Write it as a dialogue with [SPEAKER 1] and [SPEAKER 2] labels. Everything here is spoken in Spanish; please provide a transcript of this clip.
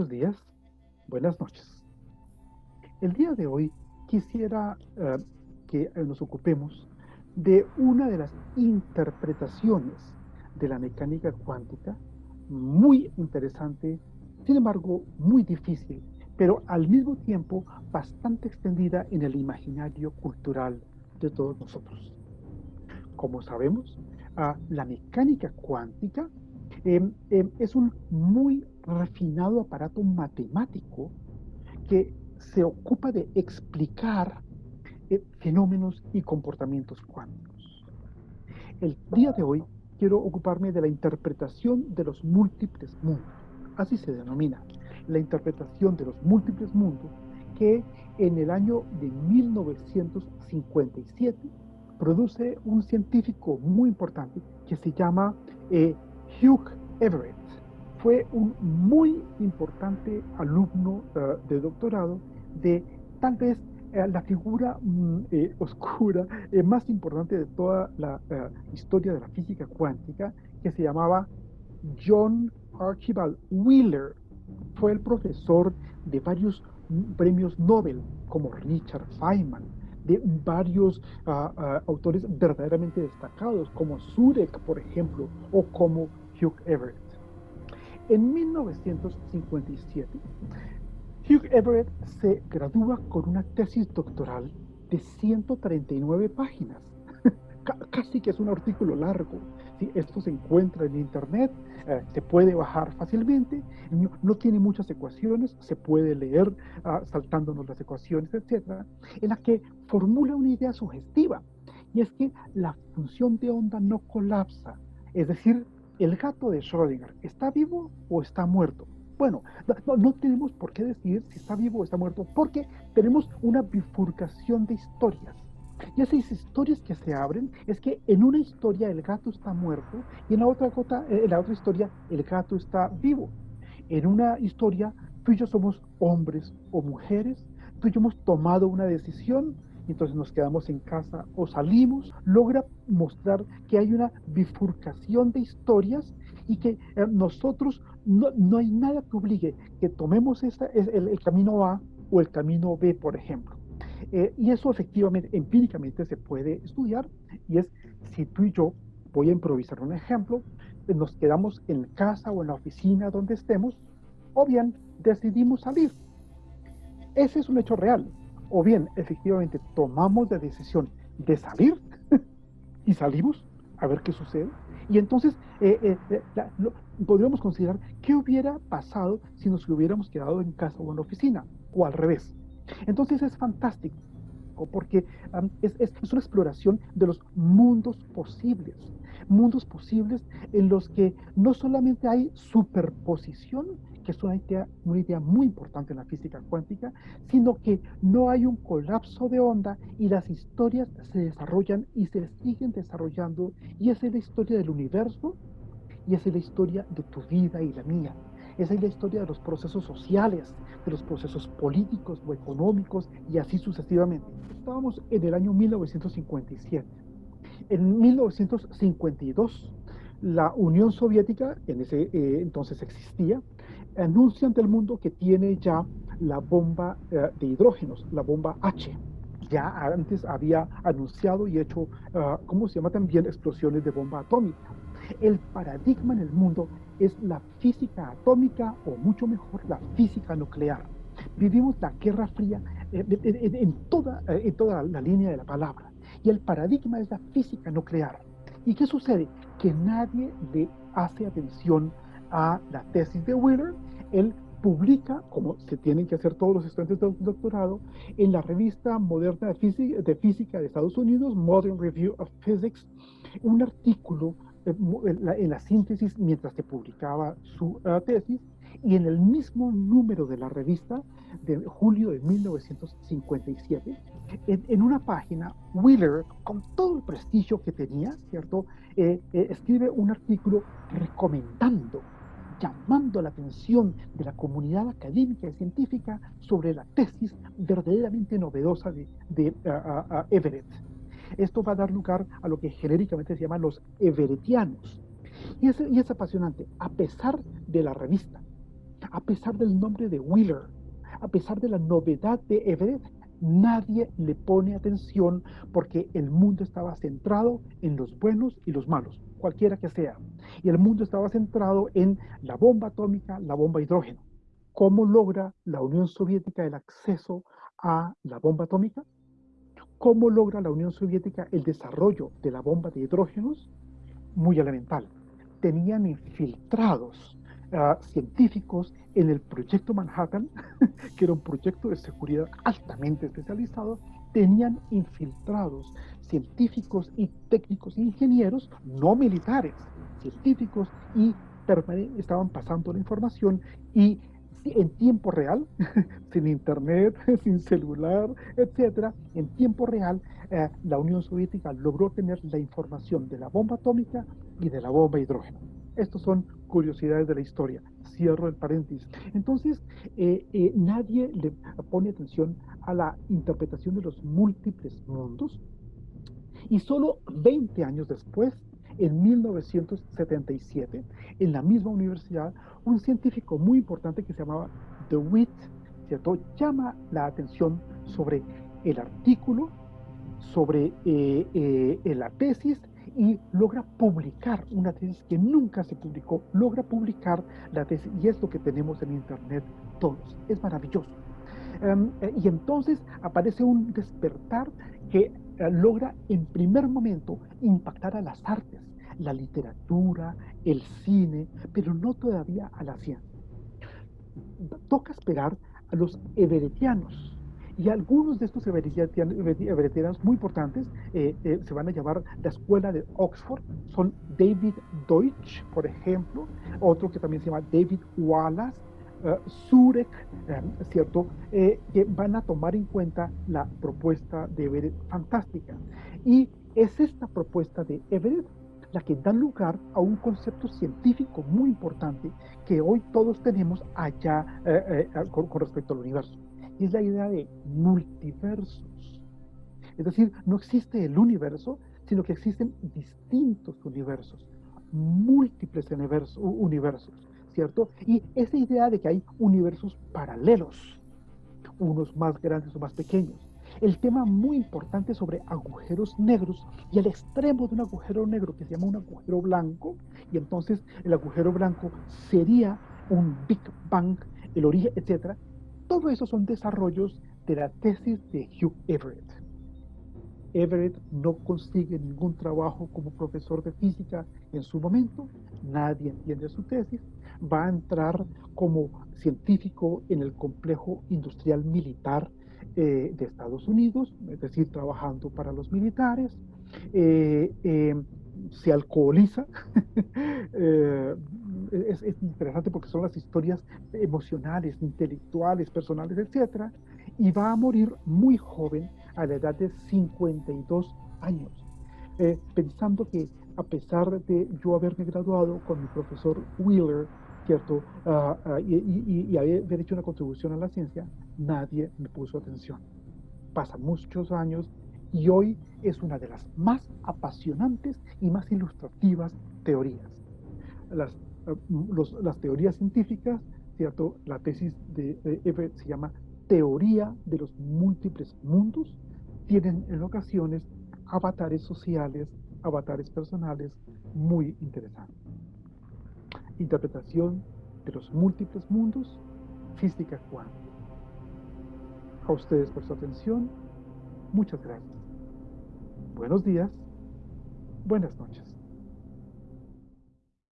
[SPEAKER 1] Buenos días, buenas noches. El día de hoy quisiera eh, que nos ocupemos de una de las interpretaciones de la mecánica cuántica, muy interesante, sin embargo muy difícil, pero al mismo tiempo bastante extendida en el imaginario cultural de todos nosotros. Como sabemos, la mecánica cuántica em, em, es un muy refinado aparato matemático que se ocupa de explicar eh, fenómenos y comportamientos cuánticos. El día de hoy quiero ocuparme de la interpretación de los múltiples mundos, así se denomina, la interpretación de los múltiples mundos que en el año de 1957 produce un científico muy importante que se llama eh, Hugh Everett. Fue un muy importante alumno eh, de doctorado de tal vez eh, la figura mm, oscura más importante de toda la historia de la física cuántica, que se llamaba John Archibald Wheeler. Fue el profesor de varios mm, premios Nobel, como Richard Feynman, de varios ah, ah, autores verdaderamente destacados, como Zurek, por ejemplo, o como Hugh Everett. En 1957, Hugh Everett se gradúa con una tesis doctoral de 139 páginas. Casi que es un artículo largo. Esto se encuentra en Internet, eh, se puede bajar fácilmente, no, tiene muchas ecuaciones, se puede leer ah, saltándonos las ecuaciones, etc., en la que formula una idea sugestiva, y es que la función de onda no colapsa, es decir, el gato de Schrödinger, ¿está vivo o está muerto? Bueno, no, tenemos por qué decidir si está vivo o está muerto, porque tenemos una bifurcación de historias. Y esas historias que se abren es que en una historia el gato está muerto y en la otra, eh, en la otra historia el gato está vivo. En una historia tú y yo somos hombres o mujeres, tú y yo hemos tomado una decisión entonces nos quedamos en casa o salimos, logra mostrar que hay una bifurcación de historias y que eh, nosotros no, hay nada que obligue que tomemos esta, el, el camino A o el camino B, por ejemplo. Eh, y eso efectivamente, empíricamente se puede estudiar y es si tú y yo, voy a improvisar un ejemplo, eh, nos quedamos en casa o en la oficina donde estemos, o bien decidimos salir. Ese es un hecho real. O bien, efectivamente, tomamos la decisión de salir y salimos a ver qué sucede. Y entonces eh, podríamos considerar qué hubiera pasado si nos hubiéramos quedado en casa o en la oficina, o al revés. Entonces es fantástico porque es, es, una exploración de los mundos posibles, mundos posibles en los que no solamente hay superposición, que es una idea, una idea muy importante en la física cuántica, sino que no hay un colapso de onda y las historias se desarrollan y se siguen desarrollando y esa es la historia del universo y esa es la historia de tu vida y la mía. Esa es la historia de los procesos sociales, de los procesos políticos o económicos y así sucesivamente. Estábamos en el año 1957. En 1952, la Unión Soviética, en ese eh, entonces existía, anuncia ante el mundo que tiene ya la bomba eh, de hidrógenos, la bomba H. Ya antes había anunciado y hecho, uh, ¿cómo se llama también? Explosiones de bomba atómica. El paradigma en el mundo es la física atómica o mucho mejor la física nuclear. Vivimos la Guerra Fría eh, en, toda, eh, en toda la línea de la palabra. Y el paradigma es la física nuclear. ¿Y qué sucede? Que nadie le hace atención a la tesis de Wheeler. Él publica, como se tienen que hacer todos los estudiantes de doctorado, en la revista moderna de física de, física de Estados Unidos, Modern Review of Physics, un artículo eh, en la síntesis mientras se publicaba su eh, tesis y en el mismo número de la revista de julio de 1957, en, una página, Wheeler, con todo el prestigio que tenía, ¿cierto?, eh, escribe un artículo recomendando, llamando la atención de la comunidad académica y científica sobre la tesis verdaderamente novedosa de, de Everett. Esto va a dar lugar a lo que genéricamente se llaman los everetianos. Y es, y es apasionante, a pesar de la revista, A pesar del nombre de Wheeler, a pesar de la novedad de Everett, nadie le pone atención porque el mundo estaba centrado en los buenos y los malos, cualquiera que sea. Y el mundo estaba centrado en la bomba atómica, la bomba hidrógeno. ¿Cómo logra la Unión Soviética el acceso a la bomba atómica? ¿Cómo logra la Unión Soviética el desarrollo de la bomba de hidrógenos? Muy elemental. Tenían infiltrados uh, científicos en el proyecto Manhattan, que era un proyecto de seguridad altamente especializado, tenían infiltrados científicos y técnicos e ingenieros, no militares, científicos y estaban pasando la información y en tiempo real, sin internet, sin celular, etcétera, en tiempo real, eh, la Unión Soviética logró tener la información de la bomba atómica y de la bomba hidrógeno. Estas son curiosidades de la historia. Cierro el paréntesis. Entonces, eh, eh, nadie le pone atención a la interpretación de los múltiples mundos. Y solo 20 años después, en 1977, en la misma universidad, un científico muy importante que se llamaba DeWitt, ¿cierto? llama la atención sobre el artículo, sobre eh, eh, la tesis y logra publicar una tesis que nunca se publicó, logra publicar la tesis y es lo que tenemos en internet todos, es maravilloso. Em, eh, y entonces aparece un despertar que logra en primer momento impactar a las artes, la literatura, el cine, pero no todavía a la ciencia. Toca esperar a los everetianos. Y algunos de estos everetianos muy importantes eh, eh, se van a llamar la Escuela de Oxford. Son David Deutsch, por ejemplo, otro que también se llama David Wallace, uh, Zurek, ¿cierto? que van a tomar en cuenta la propuesta de Everett fantástica. Y es esta propuesta de Everett la que da lugar a un concepto científico muy importante que hoy todos tenemos allá eh, eh, con, respecto al universo. Es la idea de multiversos. Es decir, no existe el universo, sino que existen distintos universos, múltiples universos, ¿cierto? Y esa idea de que hay universos paralelos, unos más grandes o más pequeños, el tema muy importante sobre agujeros negros y el extremo de un agujero negro que se llama un agujero blanco, y entonces el agujero blanco sería un Big Bang, el origen, etc. Todo eso son desarrollos de la tesis de Hugh Everett. Everett no consigue ningún trabajo como profesor de física en su momento, nadie entiende su tesis, va a entrar como científico en el complejo industrial militar eh, de Estados Unidos, es decir, trabajando para los militares, eh, eh, se alcoholiza. es, es, interesante porque son las historias emocionales, intelectuales, personales, etc. Y va a morir muy joven, a la edad de 52 años, pensando que a pesar de yo haberme graduado con mi profesor Wheeler, ¿cierto? Ah, ah, y, y, haber hecho una contribución a la ciencia, nadie me puso atención. Pasan muchos años y hoy es una de las más apasionantes y más ilustrativas teorías. Las, ah, las teorías científicas, ¿cierto? La tesis de, Everett se llama Teoría de los múltiples mundos, tienen en ocasiones avatares sociales, avatares personales muy interesantes interpretación de los múltiples mundos, física cuántica. A ustedes por su atención, muchas gracias. Buenos días, buenas noches.